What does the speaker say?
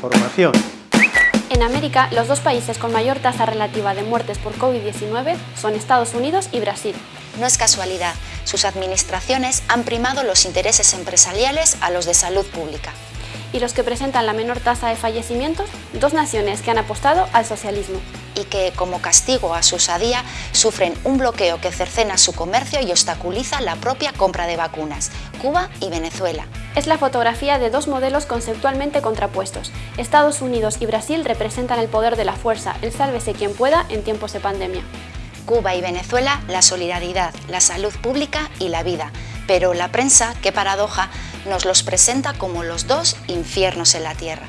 Información. En América, los dos países con mayor tasa relativa de muertes por COVID-19 son Estados Unidos y Brasil. No es casualidad, sus administraciones han primado los intereses empresariales a los de salud pública. Y los que presentan la menor tasa de fallecimientos, dos naciones que han apostado al socialismo. Y que, como castigo a su osadía, sufren un bloqueo que cercena su comercio y obstaculiza la propia compra de vacunas, Cuba y Venezuela. Es la fotografía de dos modelos conceptualmente contrapuestos. Estados Unidos y Brasil representan el poder de la fuerza, el sálvese quien pueda en tiempos de pandemia. Cuba y Venezuela, la solidaridad, la salud pública y la vida. Pero la prensa, qué paradoja, nos los presenta como los dos infiernos en la tierra.